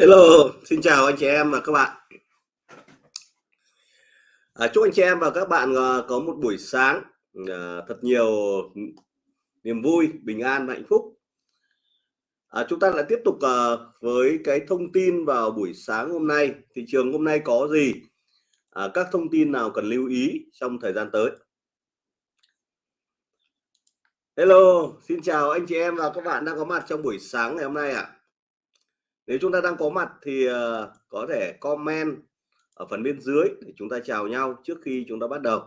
Hello, xin chào anh chị em và các bạn. À, chúc anh chị em và các bạn uh, có một buổi sáng uh, thật nhiều niềm vui, bình an và hạnh phúc. À, chúng ta lại tiếp tục uh, với cái thông tin vào buổi sáng hôm nay. Thị trường hôm nay có gì? À, các thông tin nào cần lưu ý trong thời gian tới? Hello, xin chào anh chị em và các bạn đang có mặt trong buổi sáng ngày hôm nay ạ. À nếu chúng ta đang có mặt thì uh, có thể comment ở phần bên dưới để chúng ta chào nhau trước khi chúng ta bắt đầu.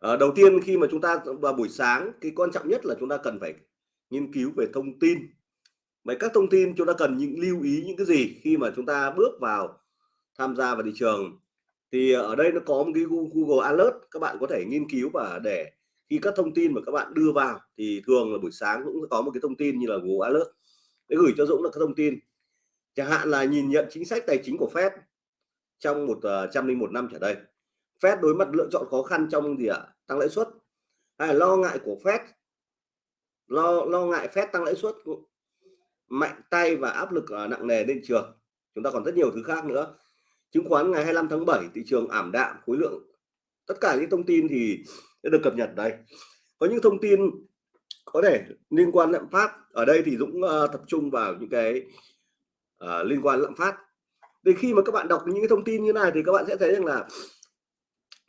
À, đầu tiên khi mà chúng ta vào buổi sáng cái quan trọng nhất là chúng ta cần phải nghiên cứu về thông tin. Vậy các thông tin chúng ta cần những lưu ý những cái gì khi mà chúng ta bước vào tham gia vào thị trường? Thì ở đây nó có một cái Google Alert các bạn có thể nghiên cứu và để khi các thông tin mà các bạn đưa vào thì thường là buổi sáng cũng có một cái thông tin như là Google Alert. Để gửi cho Dũng là các thông tin. Chẳng hạn là nhìn nhận chính sách tài chính của Fed trong một ờ, trăm linh một năm trở đây. Fed đối mặt lựa chọn khó khăn trong gì ạ? Tăng lãi suất. Hay là lo ngại của Fed, lo lo ngại Fed tăng lãi suất mạnh tay và áp lực ờ, nặng nề lên trường. Chúng ta còn rất nhiều thứ khác nữa. Chứng khoán ngày 25 tháng 7 thị trường ảm đạm, khối lượng tất cả những thông tin thì sẽ được cập nhật đây. Có những thông tin có thể liên quan lạm phát ở đây thì Dũng uh, tập trung vào những cái uh, liên quan lạm phát. Thì khi mà các bạn đọc những cái thông tin như này thì các bạn sẽ thấy rằng là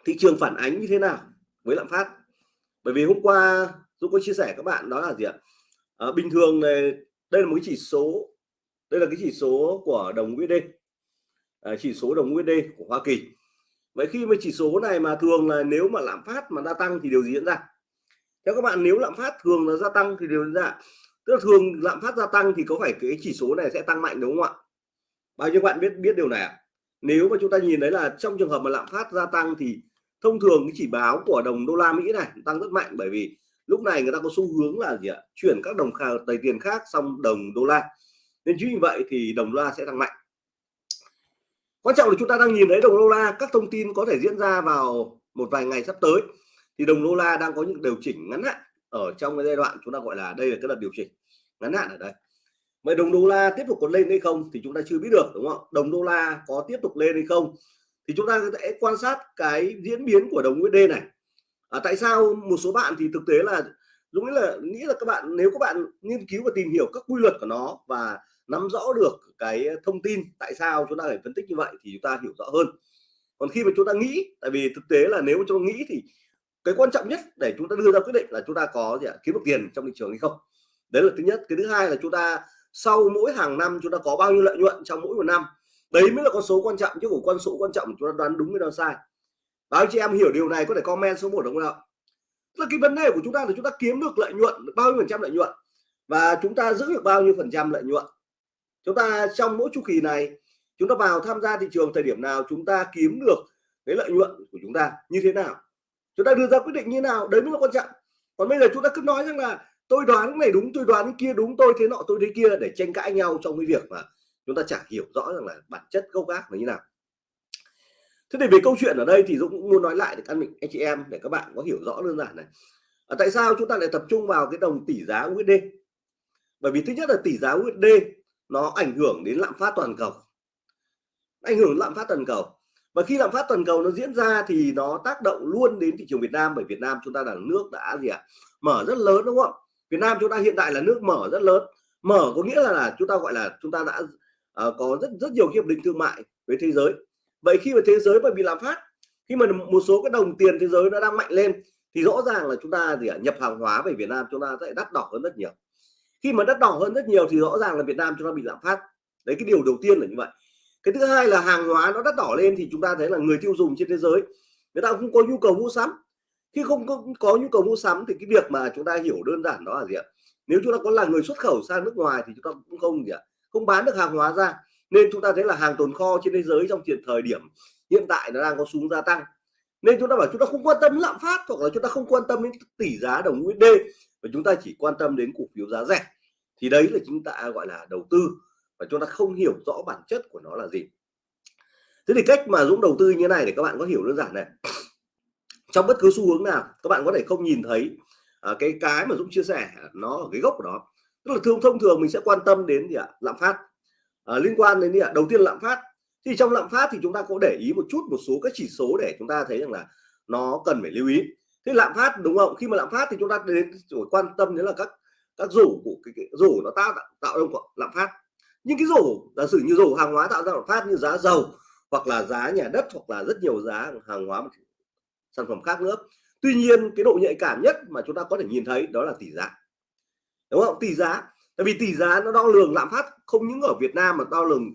thị trường phản ánh như thế nào với lạm phát. Bởi vì hôm qua Dũng có chia sẻ các bạn đó là gì ạ? À, bình thường này đây là một cái chỉ số đây là cái chỉ số của đồng USD à, chỉ số đồng USD của Hoa Kỳ vậy khi mà chỉ số này mà thường là nếu mà lạm phát mà gia tăng thì điều gì diễn ra? Theo các bạn, nếu lạm phát thường là gia tăng thì điều diễn ra. Tức là thường lạm phát gia tăng thì có phải cái chỉ số này sẽ tăng mạnh đúng không ạ? Bao nhiêu bạn biết biết điều này ạ? Nếu mà chúng ta nhìn thấy là trong trường hợp mà lạm phát gia tăng thì thông thường cái chỉ báo của đồng đô la Mỹ này tăng rất mạnh bởi vì lúc này người ta có xu hướng là gì ạ? Chuyển các đồng tài tiền khác sang đồng đô la. Nên chính vì vậy thì đồng đô la sẽ tăng mạnh quan trọng là chúng ta đang nhìn thấy đồng đô la các thông tin có thể diễn ra vào một vài ngày sắp tới. Thì đồng đô la đang có những điều chỉnh ngắn hạn ở trong cái giai đoạn chúng ta gọi là đây là cái đợt điều chỉnh ngắn hạn ở đây. Vậy đồng đô la tiếp tục còn lên hay không thì chúng ta chưa biết được đúng không đồng đô la có tiếp tục lên hay không thì chúng ta sẽ quan sát cái diễn biến của đồng USD này. À, tại sao một số bạn thì thực tế là đúng là nghĩ là các bạn, nếu các bạn nghiên cứu và tìm hiểu các quy luật của nó và nắm rõ được cái thông tin tại sao chúng ta phải phân tích như vậy thì chúng ta hiểu rõ hơn. Còn khi mà chúng ta nghĩ, tại vì thực tế là nếu chúng ta nghĩ thì cái quan trọng nhất để chúng ta đưa ra quyết định là chúng ta có gì ạ? Kiếm được tiền trong thị trường hay không? Đấy là thứ nhất. Cái thứ hai là chúng ta sau mỗi hàng năm chúng ta có bao nhiêu lợi nhuận trong mỗi một năm? Đấy mới là con số quan trọng, chứ không con số quan trọng chúng ta đoán đúng hay đoán sai. Báo anh chị em hiểu điều này có thể comment số một đúng không ạ? Là cái vấn đề của chúng ta là chúng ta kiếm được lợi nhuận bao nhiêu phần trăm lợi nhuận, và chúng ta giữ được bao nhiêu phần trăm lợi nhuận. Chúng ta trong mỗi chu kỳ này, chúng ta vào tham gia thị trường thời điểm nào, chúng ta kiếm được cái lợi nhuận của chúng ta như thế nào? Chúng ta đưa ra quyết định như nào? Đấy mới là quan trọng. Còn bây giờ chúng ta cứ nói rằng là tôi đoán cái này đúng, tôi đoán cái kia đúng, tôi thế nọ, tôi thế kia để tranh cãi nhau trong cái việc mà chúng ta chẳng hiểu rõ rằng là bản chất gốc gác là như nào thế thì về câu chuyện ở đây thì Dũng cũng muốn nói lại để các anh chị em để các bạn có hiểu rõ đơn giản này. À, tại sao chúng ta lại tập trung vào cái đồng tỷ giá USD bởi vì thứ nhất là tỷ giá USD nó ảnh hưởng đến lạm phát toàn cầu. Ảnh hưởng lạm phát toàn cầu. Và khi lạm phát toàn cầu nó diễn ra thì nó tác động luôn đến thị trường Việt Nam bởi Việt Nam chúng ta là nước đã gì ạ? À? mở rất lớn đúng không? Việt Nam chúng ta hiện tại là nước mở rất lớn. Mở có nghĩa là, là chúng ta gọi là chúng ta đã uh, có rất rất nhiều hiệp định thương mại với thế giới vậy khi mà thế giới mà bị lạm phát khi mà một số cái đồng tiền thế giới nó đang mạnh lên thì rõ ràng là chúng ta gì ạ? Nhập hàng hóa về Việt Nam chúng ta sẽ đắt đỏ hơn rất nhiều. Khi mà đắt đỏ hơn rất nhiều thì rõ ràng là Việt Nam chúng ta bị lạm phát. Đấy cái điều đầu tiên là như vậy. Cái thứ hai là hàng hóa nó đắt đỏ lên thì chúng ta thấy là người tiêu dùng trên thế giới người ta không có nhu cầu mua sắm. Khi không có, có nhu cầu mua sắm thì cái việc mà chúng ta hiểu đơn giản đó là gì ạ? Nếu chúng ta có là người xuất khẩu sang nước ngoài thì chúng ta cũng không gì ạ? Không bán được hàng hóa ra nên chúng ta thấy là hàng tồn kho trên thế giới trong tiền thời điểm hiện tại nó đang có xuống gia tăng. Nên chúng ta bảo chúng ta không quan tâm lạm phát hoặc là chúng ta không quan tâm đến tỷ giá đồng USD và chúng ta chỉ quan tâm đến cổ phiếu giá rẻ. Thì đấy là chúng ta gọi là đầu tư và chúng ta không hiểu rõ bản chất của nó là gì. Thế thì cách mà Dũng đầu tư như thế này để các bạn có hiểu đơn giản này. Trong bất cứ xu hướng nào các bạn có thể không nhìn thấy à, cái cái mà Dũng chia sẻ nó ở cái gốc của nó. Tức là thường thông thường mình sẽ quan tâm đến gì ạ? Lạm phát à, liên quan đến gì ạ đầu tiên lạm phát. Thì trong lạm phát thì chúng ta có để ý một chút một số các chỉ số để chúng ta thấy rằng là nó cần phải lưu ý. Thế lạm phát đúng không? Khi mà lạm phát thì chúng ta đến quan tâm đến là các các rổ của cái, cái rổ nó tạo tạo ra lạm phát. Nhưng cái rổ giả sử như rổ hàng hóa tạo ra lạm phát như giá dầu hoặc là giá nhà đất hoặc là rất nhiều giá hàng hóa sản phẩm khác nữa. Tuy nhiên cái độ nhạy cảm nhất mà chúng ta có thể nhìn thấy đó là tỷ giá. Đúng không? Tỷ giá tại vì tỷ giá nó đo lường lạm phát không những ở Việt Nam mà đo lường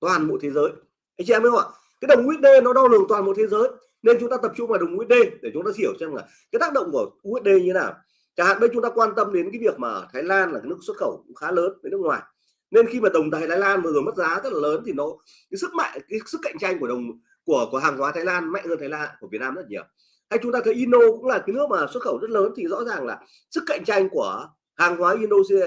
toàn bộ thế giới. Anh chị em biết không ạ? Cái đồng USD nó đo lường toàn bộ thế giới, nên chúng ta tập trung vào đồng USD để chúng ta hiểu xem là cái tác động của USD như thế nào. Chẳng hạn đây chúng ta quan tâm đến cái việc mà Thái Lan là cái nước xuất khẩu cũng khá lớn với nước ngoài. Nên khi mà đồng Thái Lan vừa rồi mất giá rất là lớn thì nó, cái sức mạnh, cái sức cạnh tranh của đồng, của của hàng hóa Thái Lan, mạnh hơn Thái Lan, của Việt Nam rất nhiều. Hay chúng ta thấy Indo cũng là cái nước mà xuất khẩu rất lớn thì rõ ràng là sức cạnh tranh của hàng hóa Indonesia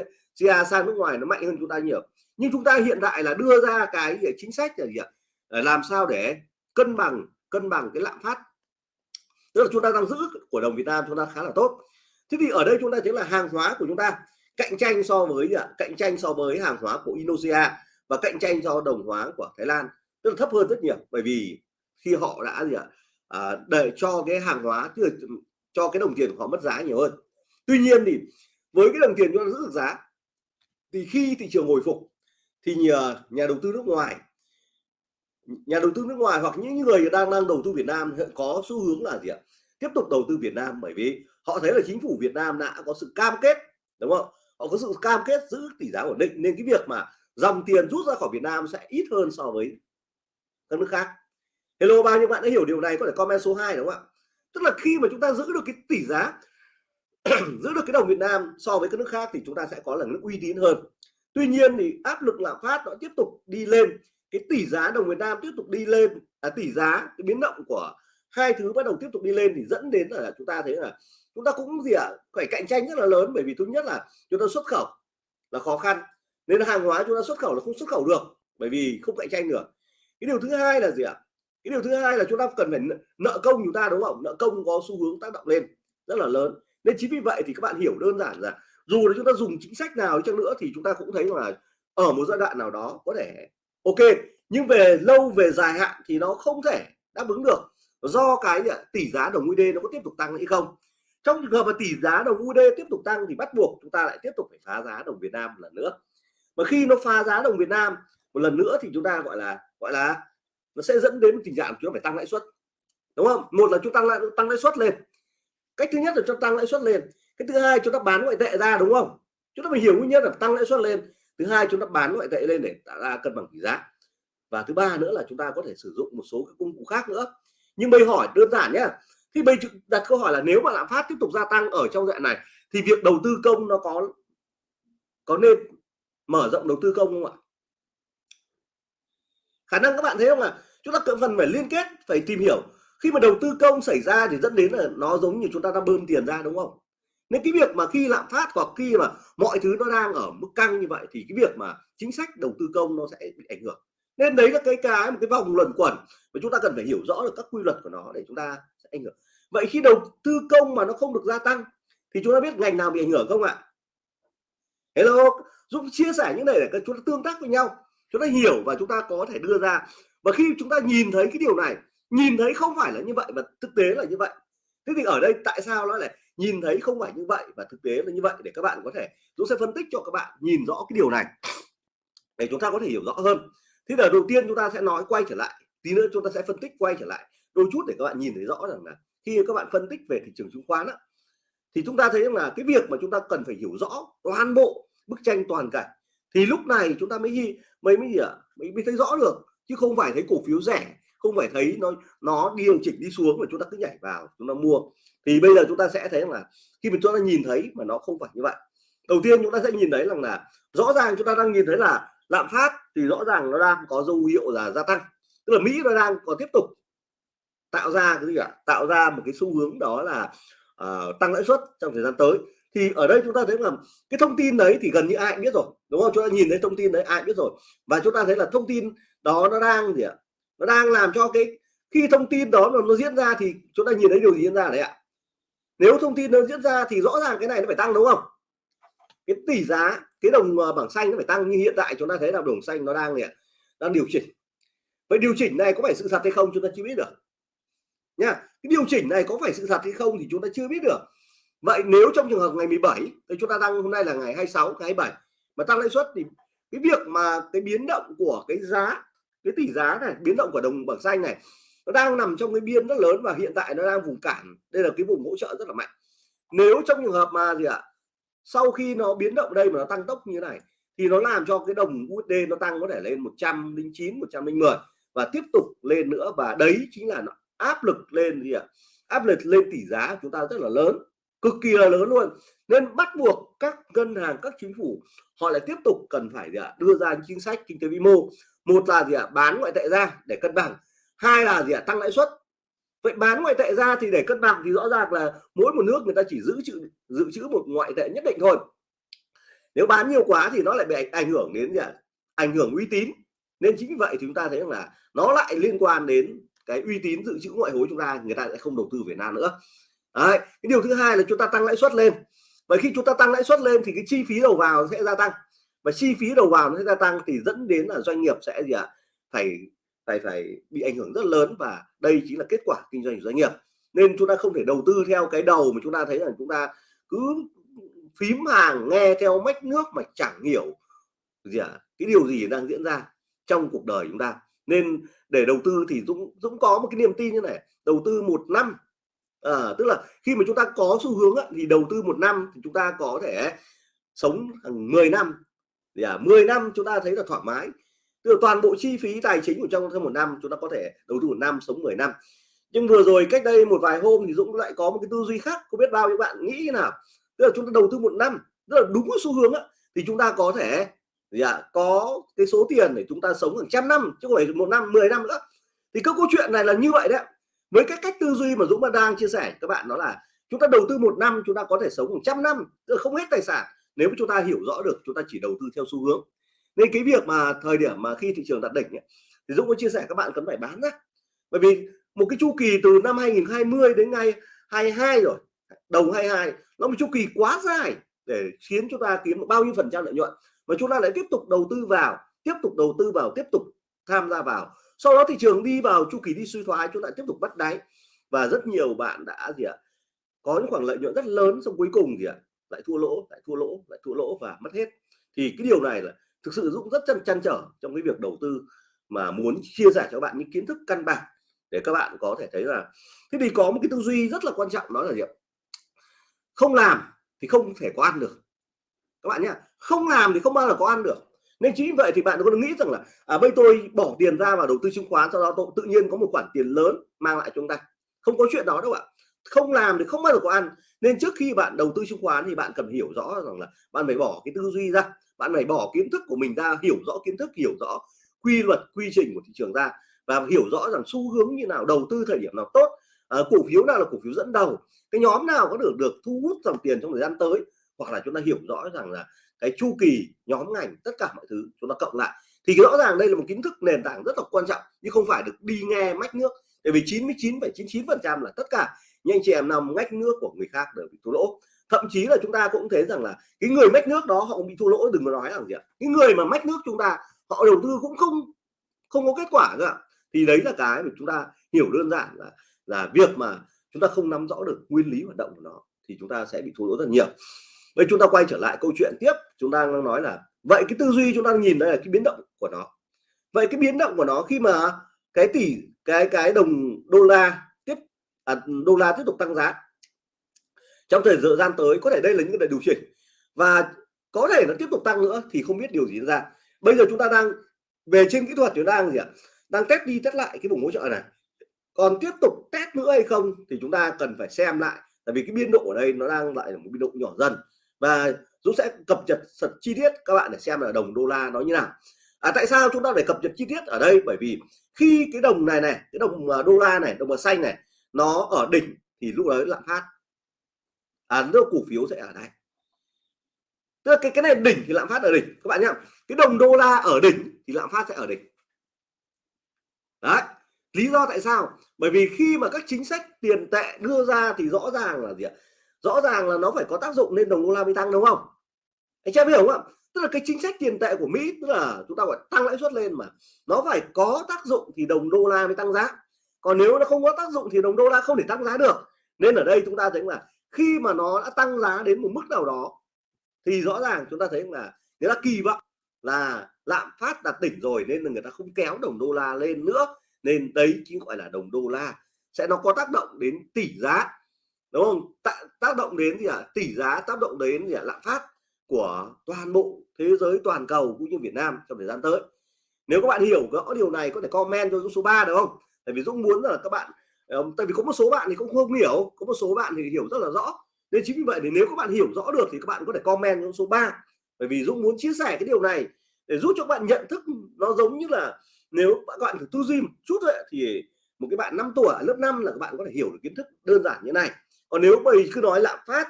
À, sang nước ngoài nó mạnh hơn chúng ta nhiều. Nhưng chúng ta hiện tại là đưa ra cái chính sách là gì ạ? Làm sao để cân bằng cân bằng cái lạm phát. Tức là chúng ta đang giữ của đồng Việt Nam chúng ta khá là tốt. Thế thì ở đây chúng ta thấy là hàng hóa của chúng ta. Cạnh tranh so với gì ạ? Cạnh tranh so với hàng hóa của Indonesia và cạnh tranh do đồng hóa của Thái Lan. Tức là thấp hơn rất nhiều. Bởi vì khi họ đã gì ạ? À, để cho cái hàng hóa tức là cho cái đồng tiền của họ mất giá nhiều hơn. Tuy nhiên thì với cái đồng tiền chúng ta giữ được giá thì khi thị trường hồi phục thì nhà, nhà đầu tư nước ngoài nhà đầu tư nước ngoài hoặc những người đang đang đầu tư Việt Nam có xu hướng là gì ạ? Tiếp tục đầu tư Việt Nam bởi vì họ thấy là chính phủ Việt Nam đã có sự cam kết đúng không? Họ có sự cam kết giữ tỷ giá ổn định nên cái việc mà dòng tiền rút ra khỏi Việt Nam sẽ ít hơn so với các nước khác. Hello bao nhiêu bạn đã hiểu điều này? Có thể comment số 2 đúng không ạ? Tức là khi mà chúng ta giữ được cái tỷ giá giữ được cái đồng Việt Nam so với các nước khác thì chúng ta sẽ có là nước uy tín hơn. Tuy nhiên thì áp lực lạm phát nó tiếp tục đi lên cái tỷ giá đồng Việt Nam tiếp tục đi lên à, tỷ giá cái biến động của hai thứ bắt đầu tiếp tục đi lên thì dẫn đến là chúng ta thấy là chúng ta cũng gì ạ à, phải cạnh tranh rất là lớn bởi vì thứ nhất là chúng ta xuất khẩu là khó khăn nên là hàng hóa chúng ta xuất khẩu là không xuất khẩu được bởi vì không cạnh tranh được. Cái điều thứ hai là gì ạ? À? cái điều thứ hai là chúng ta cần phải nợ công chúng ta đúng không? Nợ công có xu hướng tác động lên rất là lớn nên chính vì vậy thì các bạn hiểu đơn giản là dù là chúng ta dùng chính sách nào chăng nữa thì chúng ta cũng thấy là ở một giai đoạn nào đó có thể ok. Nhưng về lâu, về dài hạn thì nó không thể đáp ứng được. Do cái tỷ giá đồng USD nó có tiếp tục tăng hay không? Trong trường hợp mà tỷ giá đồng USD tiếp tục tăng thì bắt buộc chúng ta lại tiếp tục phải phá giá đồng Việt Nam một lần nữa. Mà khi nó phá giá đồng Việt Nam một lần nữa thì chúng ta gọi là gọi là nó sẽ dẫn đến tình trạng chúng ta phải tăng lãi suất. Đúng không? Một là chúng ta lại tăng lãi suất lên cách thứ nhất là cho tăng lãi suất lên. Cái thứ hai, chúng ta bán ngoại tệ ra, đúng không? Chúng ta phải hiểu nguyên nhân là tăng lãi suất lên. Thứ hai, chúng ta bán ngoại tệ lên để tạo ra cân bằng tỷ giá. Và thứ ba nữa là chúng ta có thể sử dụng một số các công cụ khác nữa. Nhưng bây hỏi đơn giản nhé thì bây đặt câu hỏi là nếu mà lạm phát tiếp tục gia tăng ở trong dạng này, thì việc đầu tư công nó có có nên mở rộng đầu tư công không ạ? Khả năng các bạn thấy không là chúng ta cần phần phải liên kết, phải tìm hiểu khi mà đầu tư công xảy ra thì dẫn đến là nó giống như chúng ta đang bơm tiền ra, đúng không? Nên cái việc mà khi lạm phát hoặc khi mà mọi thứ nó đang ở mức căng như vậy thì cái việc mà chính sách đầu tư công nó sẽ bị ảnh hưởng. Nên đấy là cái cái một cái vòng luẩn quẩn mà chúng ta cần phải hiểu rõ được các quy luật của nó để chúng ta sẽ ảnh hưởng. Vậy khi đầu tư công mà nó không được gia tăng thì chúng ta biết ngành nào bị ảnh hưởng không ạ? Hello giúp chia sẻ những này để chúng ta tương tác với nhau, chúng ta hiểu và chúng ta có thể đưa ra. Và khi chúng ta nhìn thấy cái điều này nhìn thấy không phải là như vậy và thực tế là như vậy. Thế thì ở đây tại sao nó lại nhìn thấy không phải như vậy và thực tế là như vậy? Để các bạn có thể Dũng sẽ phân tích cho các bạn nhìn rõ cái điều này để chúng ta có thể hiểu rõ hơn. Thế là đầu tiên chúng ta sẽ nói quay trở lại tí nữa chúng ta sẽ phân tích quay trở lại. Đôi chút để các bạn nhìn thấy rõ rằng là khi các bạn phân tích về thị trường chứng khoán đó, thì chúng ta thấy là cái việc mà chúng ta cần phải hiểu rõ toàn bộ bức tranh toàn cảnh thì lúc này chúng ta mới mới mới gì ạ? Mới, mới thấy rõ được chứ không phải thấy cổ phiếu rẻ không phải thấy nó nó điều chỉnh đi xuống và chúng ta cứ nhảy vào chúng ta mua. Thì bây giờ chúng ta sẽ thấy là khi mà chúng ta nhìn thấy mà nó không phải như vậy. Đầu tiên chúng ta sẽ nhìn thấy rằng là rõ ràng chúng ta đang nhìn thấy là lạm phát thì rõ ràng nó đang có dấu hiệu là gia tăng. Tức là Mỹ nó đang còn tiếp tục tạo ra cái gì ạ? Tạo ra một cái xu hướng đó là uh, tăng lãi suất trong thời gian tới. Thì ở đây chúng ta thấy là cái thông tin đấy thì gần như ai cũng biết rồi đúng không? Chúng ta nhìn thấy thông tin đấy ai biết rồi. Và chúng ta thấy là thông tin đó nó đang gì ạ? Nó đang làm cho cái khi thông tin đó nó, nó diễn ra thì chúng ta nhìn thấy điều gì diễn ra đấy ạ? Nếu thông tin nó diễn ra thì rõ ràng cái này nó phải tăng đúng không? Cái tỷ giá cái đồng ờ, bảng xanh nó phải tăng như hiện tại chúng ta thấy là đồng xanh nó đang đang điều chỉnh. Vậy điều chỉnh này có phải sự thật hay không chúng ta chưa biết được. Nha cái điều chỉnh này có phải sự thật hay không thì chúng ta chưa biết được. Vậy nếu trong trường hợp ngày 17 thì chúng ta đang hôm nay là ngày 26 ngày 27 mà tăng lãi suất thì cái việc mà cái biến động của cái giá cái tỷ giá này, biến động của đồng bảng xanh này, nó đang nằm trong cái biên rất lớn và hiện tại nó đang vùng cản. Đây là cái vùng hỗ trợ rất là mạnh. Nếu trong trường hợp mà gì ạ, sau khi nó biến động đây mà nó tăng tốc như thế này, thì nó làm cho cái đồng USD nó tăng có thể lên 109 110 và tiếp tục lên nữa. Và đấy chính là nó áp lực lên gì ạ, áp lực lên tỷ giá chúng ta rất là lớn, cực kỳ là lớn luôn. Nên bắt buộc các ngân hàng, các chính phủ họ lại tiếp tục cần phải gì ạ, đưa ra chính sách kinh tế vĩ mô một là gì ạ? Bán ngoại tệ ra để cân bằng. Hai là gì ạ? Tăng lãi suất. Vậy bán ngoại tệ ra thì để cân bằng thì rõ ràng là mỗi một nước người ta chỉ giữ trữ dự trữ một ngoại tệ nhất định thôi. Nếu bán nhiều quá thì nó lại bị ảnh hưởng đến gì ạ? Ảnh hưởng uy tín. Nên chính vì vậy thì chúng ta thấy rằng là nó lại liên quan đến cái uy tín dự trữ ngoại hối chúng ta, người ta sẽ không đầu tư Việt Nam nữa. Đấy. cái điều thứ hai là chúng ta tăng lãi suất lên. Và khi chúng ta tăng lãi suất lên thì cái chi phí đầu vào sẽ gia tăng và chi phí đầu vào nó sẽ gia tăng thì dẫn đến là doanh nghiệp sẽ gì ạ? Phải phải phải bị ảnh hưởng rất lớn và đây chính là kết quả kinh doanh của doanh nghiệp. Nên chúng ta không thể đầu tư theo cái đầu mà chúng ta thấy là chúng ta cứ phím hàng nghe theo mách nước mà chẳng hiểu gì à, cái điều gì đang diễn ra trong cuộc đời chúng ta? Nên để đầu tư thì Dũng Dũng có một cái niềm tin như này đầu tư một năm. À, tức là khi mà chúng ta có xu hướng á, thì đầu tư một năm thì chúng ta có thể sống hàng 10 năm thì à, 10 năm chúng ta thấy là thoải mái. Tức là toàn bộ chi phí tài chính của trong hơn một năm chúng ta có thể đầu tư một năm sống 10 năm. Nhưng vừa rồi cách đây một vài hôm thì Dũng lại có một cái tư duy khác không biết bao nhiêu bạn nghĩ như nào. Tức là chúng ta đầu tư một năm tức là đúng xu hướng á, thì chúng ta có thể gì à, có cái số tiền để chúng ta sống hàng trăm năm chứ không phải một năm 10 năm nữa. Thì các câu chuyện này là như vậy đấy với cái cách tư duy mà Dũng đang chia sẻ các bạn đó là chúng ta đầu tư một năm chúng ta có thể sống một trăm năm tức là không hết tài sản nếu chúng ta hiểu rõ được chúng ta chỉ đầu tư theo xu hướng. Nên cái việc mà thời điểm mà khi thị trường đạt đỉnh ấy, thì Dũng có chia sẻ các bạn cần phải bán ra bởi vì một cái chu kỳ từ năm 2020 đến ngày 22 rồi đầu 22 nó một chu kỳ quá dài để khiến chúng ta kiếm bao nhiêu phần trăm lợi nhuận. Và chúng ta lại tiếp tục đầu tư vào tiếp tục đầu tư vào tiếp tục tham gia vào. Sau đó thị trường đi vào chu kỳ đi suy thoái chúng ta tiếp tục bắt đáy. Và rất nhiều bạn đã gì ạ có những khoảng lợi nhuận rất lớn xong cuối cùng gì ạ lại thua lỗ lại thua lỗ lại thua lỗ và mất hết. Thì cái điều này là thực sự Dũng rất chăn chăn trở trong cái việc đầu tư mà muốn chia sẻ cho bạn những kiến thức căn bản để các bạn có thể thấy là thế thì có một cái tư duy rất là quan trọng đó là gì ạ? Không làm thì không thể có ăn được. Các bạn nhé không làm thì không bao giờ có ăn được. Nên chính vậy thì bạn có nghĩ rằng là à, bây tôi bỏ tiền ra vào đầu tư chứng khoán sau đó tôi tự nhiên có một khoản tiền lớn mang lại cho chúng ta. Không có chuyện đó đâu ạ không làm thì không bao giờ có ăn. Nên trước khi bạn đầu tư chứng khoán thì bạn cần hiểu rõ rằng là bạn phải bỏ cái tư duy ra bạn phải bỏ kiến thức của mình ra hiểu rõ kiến thức hiểu rõ quy luật quy trình của thị trường ra và hiểu rõ rằng xu hướng như nào đầu tư thời điểm nào tốt. À, cổ phiếu nào là cổ phiếu dẫn đầu cái nhóm nào có được được thu hút dòng tiền trong thời gian tới hoặc là chúng ta hiểu rõ rằng là cái chu kỳ nhóm ngành tất cả mọi thứ chúng ta cộng lại. Thì rõ ràng đây là một kiến thức nền tảng rất là quan trọng nhưng không phải được đi nghe mách nước. Bởi vì 99,99 phần trăm là tất cả nhưng anh chị em nằm ngách nước của người khác đều bị thua lỗ. Thậm chí là chúng ta cũng thấy rằng là cái người mách nước đó họ cũng bị thua lỗ, đừng có nói là gì ạ. Cái người mà mách nước chúng ta, họ đầu tư cũng không không có kết quả nữa thì đấy là cái mà chúng ta hiểu đơn giản là là việc mà chúng ta không nắm rõ được nguyên lý hoạt động của nó thì chúng ta sẽ bị thua lỗ rất nhiều. Vậy chúng ta quay trở lại câu chuyện tiếp. Chúng ta đang nói là, vậy cái tư duy chúng ta nhìn đây là cái biến động của nó. Vậy cái biến động của nó khi mà cái tỷ, cái cái đồng đô la à, đô la tiếp tục tăng giá. Trong thời gian tới có thể đây là những cái điều chỉnh. Và có thể nó tiếp tục tăng nữa thì không biết điều gì ra. Bây giờ chúng ta đang về trên kỹ thuật chúng ta đang gì ạ? Đang test đi test lại cái vùng hỗ trợ này. Còn tiếp tục test nữa hay không thì chúng ta cần phải xem lại. Tại vì cái biên độ ở đây nó đang lại là một biên độ nhỏ dần. Và Dũng sẽ cập nhật thật chi tiết các bạn để xem là đồng đô la nó như nào. À, tại sao chúng ta phải cập nhật chi tiết ở đây? Bởi vì khi cái đồng này này cái đồng à, đô la này đồng màu xanh này nó ở đỉnh thì lúc đấy lạm phát. À lúc cổ phiếu sẽ ở đây. Tức là cái cái này đỉnh thì lạm phát ở đỉnh, các bạn nhá. Cái đồng đô la ở đỉnh thì lạm phát sẽ ở đỉnh. Đấy, lý do tại sao? Bởi vì khi mà các chính sách tiền tệ đưa ra thì rõ ràng là gì ạ? Rõ ràng là nó phải có tác dụng nên đồng đô la mới tăng, đúng không? Anh em hiểu không ạ? Tức là cái chính sách tiền tệ của Mỹ, tức là chúng ta gọi tăng lãi suất lên mà, nó phải có tác dụng thì đồng đô la mới tăng giá còn nếu nó không có tác dụng thì đồng đô la không thể tăng giá được. Nên ở đây chúng ta thấy là khi mà nó đã tăng giá đến một mức nào đó, thì rõ ràng chúng ta thấy là người ta kỳ vọng là lạm phát đạt đỉnh rồi nên là người ta không kéo đồng đô la lên nữa. Nên đấy chính gọi là đồng đô la sẽ nó có tác động đến tỷ giá, đúng không? T tác động đến gì ạ? À? tỷ giá tác động đến gì à? lạm phát của toàn bộ thế giới, toàn cầu cũng như Việt Nam trong thời gian tới. Nếu các bạn hiểu rõ điều này có thể comment cho số 3 được không? Tại vì Dũng muốn là các bạn ờ, tại vì có một số bạn thì cũng không hiểu có một số bạn thì hiểu rất là rõ. Nên chính vì vậy thì nếu các bạn hiểu rõ được thì các bạn có thể comment cho số 3 bởi vì Dũng muốn chia sẻ cái điều này để giúp cho các bạn nhận thức nó giống như là nếu các bạn thử tư duy một chút ấy, thì một cái bạn 5 tuổi lớp 5 là các bạn có thể hiểu được kiến thức đơn giản như này. Còn nếu bây cứ nói lạm phát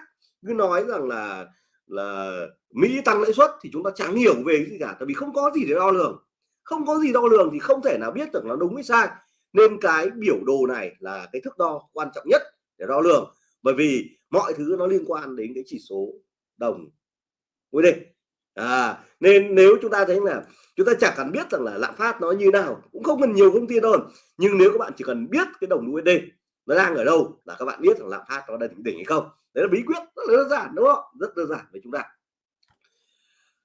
cứ nói rằng là là Mỹ tăng lãi suất thì chúng ta chẳng hiểu về cái gì cả tại vì không có gì để đo lường. Không có gì đo lường thì không thể nào biết được nó đúng hay sai nên cái biểu đồ này là cái thước đo quan trọng nhất để đo lường, bởi vì mọi thứ nó liên quan đến cái chỉ số đồng USD à nên nếu chúng ta thấy là chúng ta chẳng cần biết rằng là lạm phát nó như nào, cũng không cần nhiều thông tin đâu. Nhưng nếu các bạn chỉ cần biết cái đồng USD nó đang ở đâu là các bạn biết rằng lạm phát nó đang đỉnh hay không. Đấy là bí quyết rất đơn giản, đúng không? Rất đơn giản với chúng ta.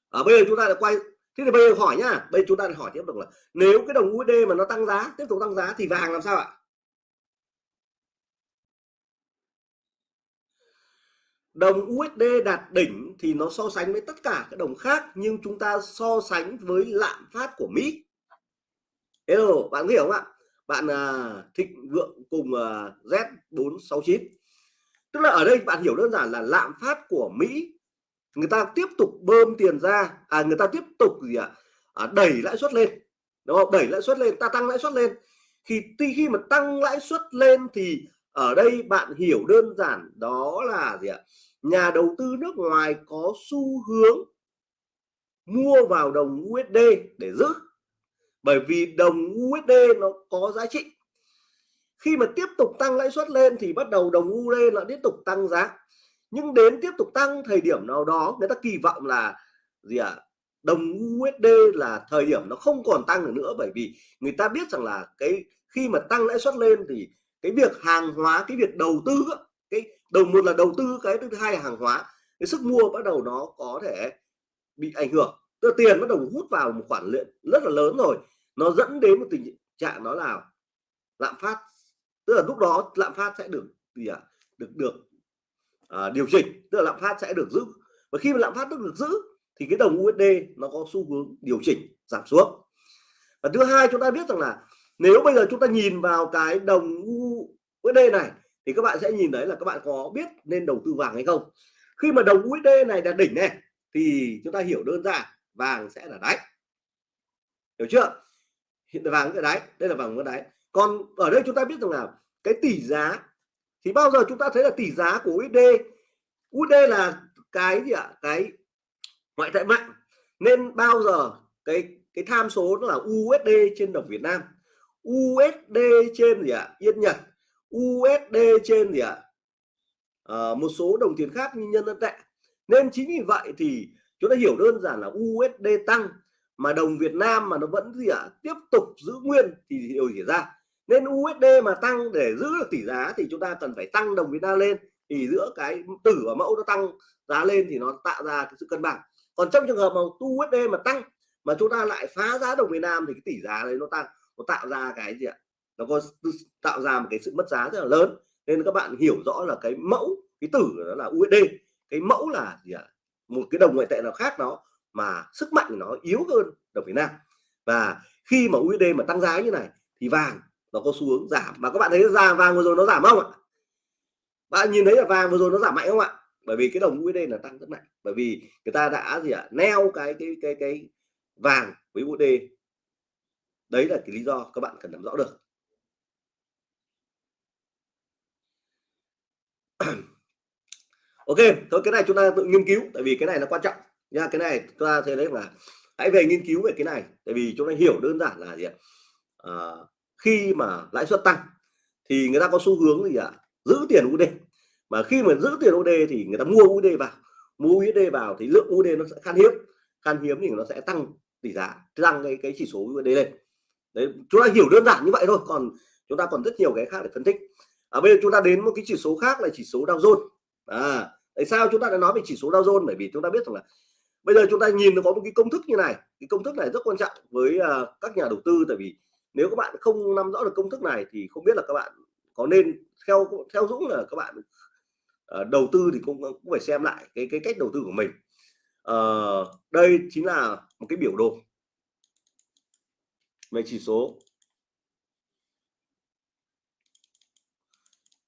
Ở bây giờ chúng ta đã quay thế thì bây giờ hỏi nhá bây giờ chúng ta hỏi tiếp tục là nếu cái đồng USD mà nó tăng giá tiếp tục tăng giá thì vàng làm sao ạ? Đồng USD đạt đỉnh thì nó so sánh với tất cả các đồng khác nhưng chúng ta so sánh với lạm phát của Mỹ. Hello bạn hiểu không ạ? Bạn uh, thịnh vượng cùng à, uh, Z469 tức là ở đây bạn hiểu đơn giản là lạm phát của Mỹ người ta tiếp tục bơm tiền ra à người ta tiếp tục gì ạ? À, đẩy lãi suất lên đúng không? Đẩy lãi suất lên ta tăng lãi suất lên. Khi khi mà tăng lãi suất lên thì ở đây bạn hiểu đơn giản đó là gì ạ? Nhà đầu tư nước ngoài có xu hướng mua vào đồng USD để giữ. Bởi vì đồng USD nó có giá trị. Khi mà tiếp tục tăng lãi suất lên thì bắt đầu đồng USD nó tiếp tục tăng giá nhưng đến tiếp tục tăng thời điểm nào đó, người ta kỳ vọng là gì ạ à? đồng USD là thời điểm nó không còn tăng được nữa, bởi vì người ta biết rằng là cái khi mà tăng lãi suất lên thì cái việc hàng hóa, cái việc đầu tư cái đầu, một là đầu tư, cái thứ hai là hàng hóa, cái sức mua bắt đầu nó có thể bị ảnh hưởng tức tiền bắt đầu hút vào một khoản lượng rất là lớn rồi nó dẫn đến một tình trạng đó là lạm phát tức là lúc đó lạm phát sẽ được gì ạ à? được được à, điều chỉnh tức là lạm phát sẽ được giữ. Và khi mà lạm phát được giữ thì cái đồng USD nó có xu hướng điều chỉnh giảm xuống. Và thứ hai chúng ta biết rằng là nếu bây giờ chúng ta nhìn vào cái đồng USD này thì các bạn sẽ nhìn thấy là các bạn có biết nên đầu tư vàng hay không. Khi mà đồng USD này đạt đỉnh này thì chúng ta hiểu đơn giản vàng sẽ là đáy. Hiểu chưa? Hiện vàng cái đáy đây là vàng cái đáy. Còn ở đây chúng ta biết rằng là cái tỷ giá thì bao giờ chúng ta thấy là tỷ giá của USD USD là cái gì ạ? Cái ngoại tệ mạnh nên bao giờ cái cái tham số nó là USD trên đồng Việt Nam. USD trên gì ạ? Yên Nhật. USD trên gì ạ? À, một số đồng tiền khác như nhân dân tệ. Nên chính vì vậy thì chúng ta hiểu đơn giản là USD tăng mà đồng Việt Nam mà nó vẫn gì ạ? Tiếp tục giữ nguyên thì điều xảy ra? Nên USD mà tăng để giữ được tỷ giá thì chúng ta cần phải tăng đồng Việt Nam lên. Thì giữa cái tử và mẫu nó tăng giá lên thì nó tạo ra cái sự cân bằng. Còn trong trường hợp mà USD mà tăng mà chúng ta lại phá giá đồng Việt Nam thì cái tỷ giá đấy nó tăng, nó tạo ra cái gì ạ? Nó có tạo ra một cái sự mất giá rất là lớn. Nên các bạn hiểu rõ là cái mẫu, cái tử đó là USD cái mẫu là gì ạ? Một cái đồng ngoại tệ nào khác nó mà sức mạnh nó yếu hơn đồng Việt Nam. Và khi mà USD mà tăng giá như này thì vàng nó có xu hướng giảm. Mà các bạn thấy ra vàng vừa rồi nó giảm không ạ? Bạn nhìn thấy là vàng vừa rồi nó giảm mạnh không ạ? Bởi vì cái đồng USD là tăng rất mạnh. Bởi vì người ta đã gì ạ? Neo cái cái cái cái vàng với USD đấy là cái lý do các bạn cần nắm rõ được. Ok thôi cái này chúng ta tự nghiên cứu tại vì cái này là quan trọng. Nha cái này chúng ta thấy đấy là hãy về nghiên cứu về cái này. Tại vì chúng ta hiểu đơn giản là gì ạ? À, khi mà lãi suất tăng thì người ta có xu hướng gì ạ? Giữ tiền USD mà khi mà giữ tiền USD thì người ta mua USD vào mua USD vào thì lượng USD nó sẽ khan hiếm. Khan hiếm thì nó sẽ tăng tỷ giá tăng cái cái chỉ số USD lên. Đấy chúng ta hiểu đơn giản như vậy thôi còn chúng ta còn rất nhiều cái khác để phân tích. Ở à, bây giờ chúng ta đến một cái chỉ số khác là chỉ số Dow Jones. À tại sao chúng ta đã nói về chỉ số Dow Jones? Bởi vì chúng ta biết rằng là bây giờ chúng ta nhìn nó có một cái công thức như này. Cái công thức này rất quan trọng với uh, các nhà đầu tư tại vì nếu các bạn không nắm rõ được công thức này thì không biết là các bạn có nên theo theo Dũng là các bạn uh, đầu tư thì cũng cũng phải xem lại cái cái cách đầu tư của mình. Uh, đây chính là một cái biểu đồ về chỉ số.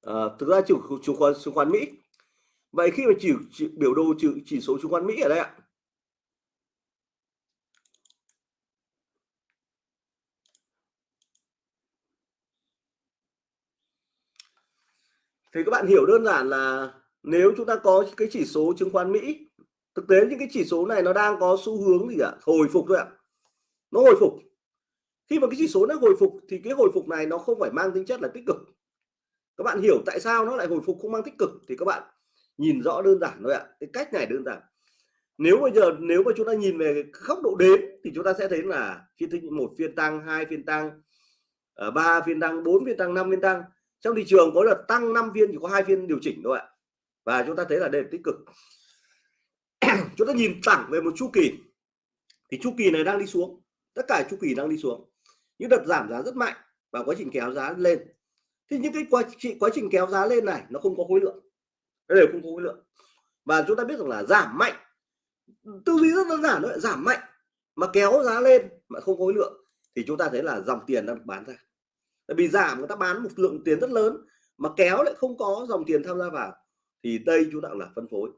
À, thực ra chủ chứng khoán chứng khoán Mỹ. Vậy khi mà chỉ, chỉ biểu đồ chỉ, chỉ số chứng khoán Mỹ ở đây ạ thì các bạn hiểu đơn giản là nếu chúng ta có cái chỉ số chứng khoán Mỹ, thực tế những cái chỉ số này nó đang có xu hướng gì ạ? Hồi phục thôi ạ. Nó hồi phục. Khi mà cái chỉ số nó hồi phục thì cái hồi phục này nó không phải mang tính chất là tích cực. Các bạn hiểu tại sao nó lại hồi phục không mang tích cực thì các bạn nhìn rõ đơn giản thôi ạ. Cái cách này đơn giản. Nếu bây giờ, nếu mà chúng ta nhìn về góc độ đếm thì chúng ta sẽ thấy là phiên thứ một phiên tăng, hai phiên tăng ờ, ba phiên tăng, bốn phiên tăng, năm phiên tăng trong thị trường có đợt tăng 5 phiên chỉ có hai phiên điều chỉnh thôi ạ. Và chúng ta thấy là đây là tích cực. Chúng ta nhìn thẳng về một chu kỳ. Thì chu kỳ này đang đi xuống. Tất cả chu kỳ đang đi xuống. Những đợt giảm giá rất mạnh và quá trình kéo giá lên. Thì những cái quá trình quá trình kéo giá lên này nó không có khối lượng. Nó đều không có khối lượng. Và chúng ta biết rằng là giảm mạnh. Tư duy rất đơn giản thôi giảm mạnh mà kéo giá lên mà không có khối lượng. Thì chúng ta thấy là dòng tiền đang bán ra tại vì giảm người ta bán một lượng tiền rất lớn mà kéo lại không có dòng tiền tham gia vào thì đây chúng ta là phân phối.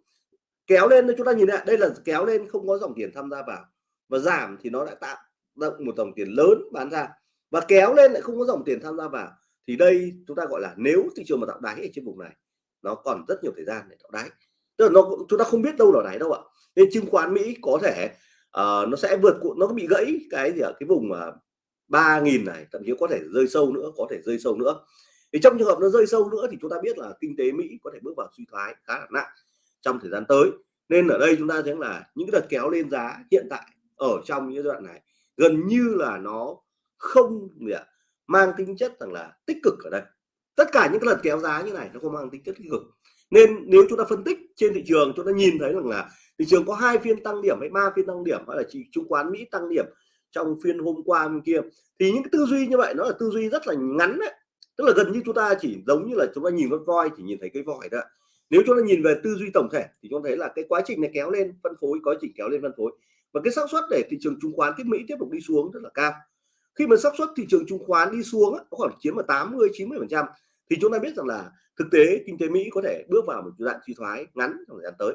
Kéo lên chúng ta nhìn lại đây là kéo lên không có dòng tiền tham gia vào và giảm thì nó đã tạo động một dòng tiền lớn bán ra và kéo lên lại không có dòng tiền tham gia vào thì đây chúng ta gọi là nếu thị trường mà tạo đáy ở trên vùng này nó còn rất nhiều thời gian để tạo đáy. Tức là nó chúng ta không biết đâu là đáy đâu ạ. Nên chứng khoán Mỹ có thể uh, nó sẽ vượt nó bị gãy cái gì ở cái vùng uh, 3.000 này, thậm chí có thể rơi sâu nữa, có thể rơi sâu nữa. Thì trong trường hợp nó rơi sâu nữa thì chúng ta biết là kinh tế Mỹ có thể bước vào suy thoái khá là nặng trong thời gian tới. Nên ở đây chúng ta thấy là những cái đợt kéo lên giá hiện tại ở trong những đoạn này gần như là nó không mang tính chất rằng là tích cực ở đây. Tất cả những cái lần kéo giá như này nó không mang tính chất tích cực. Nên nếu chúng ta phân tích trên thị trường, chúng ta nhìn thấy rằng là thị trường có hai phiên tăng điểm hay ba phiên tăng điểm, hay là chỉ chứng khoán Mỹ tăng điểm trong phiên hôm qua bên kia. Thì những cái tư duy như vậy, nó là tư duy rất là ngắn đấy. Tức là gần như chúng ta chỉ giống như là chúng ta nhìn con voi, chỉ nhìn thấy cái vòi đó nếu chúng ta nhìn về tư duy tổng thể, thì chúng ta thấy là cái quá trình này kéo lên phân phối, quá trình kéo lên phân phối. Và cái xác suất để thị trường chứng khoán tiếp Mỹ tiếp tục đi xuống rất là cao. Khi mà xác suất thị trường chứng khoán đi xuống nó khoảng chiếm vào 80 90 phần trăm, thì chúng ta biết rằng là thực tế kinh tế Mỹ có thể bước vào một giai đoạn suy thoái ngắn trong thời gian tới.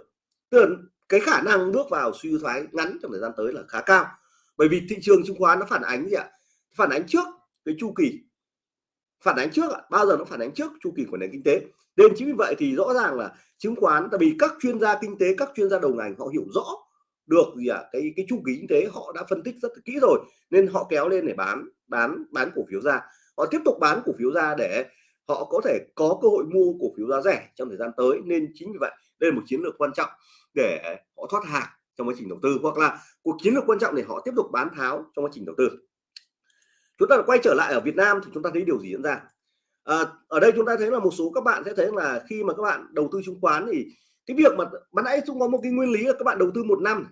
Tức là cái khả năng bước vào suy thoái ngắn trong thời gian tới là khá cao bởi vì thị trường chứng khoán nó phản ánh gì ạ? Phản ánh trước cái chu kỳ. Phản ánh trước ạ, bao giờ nó phản ánh trước chu kỳ của nền kinh tế. Nên chính vì vậy thì rõ ràng là chứng khoán, tại vì các chuyên gia kinh tế, các chuyên gia đầu ngành họ hiểu rõ được gì ạ? Cái cái chu kỳ kinh tế họ đã phân tích rất kỹ rồi, nên họ kéo lên để bán bán bán cổ phiếu ra. Họ tiếp tục bán cổ phiếu ra để họ có thể có cơ hội mua cổ phiếu giá rẻ trong thời gian tới. Nên chính vì vậy đây là một chiến lược quan trọng để họ thoát hàng trong quá trình đầu tư hoặc là cuộc chiến lược quan trọng để họ tiếp tục bán tháo trong quá trình đầu tư. Chúng ta quay trở lại ở Việt Nam thì chúng ta thấy điều gì diễn ra? À, ở đây chúng ta thấy là một số các bạn sẽ thấy là khi mà các bạn đầu tư chứng khoán thì cái việc mà ban nãy chúng có một cái nguyên lý là các bạn đầu tư một năm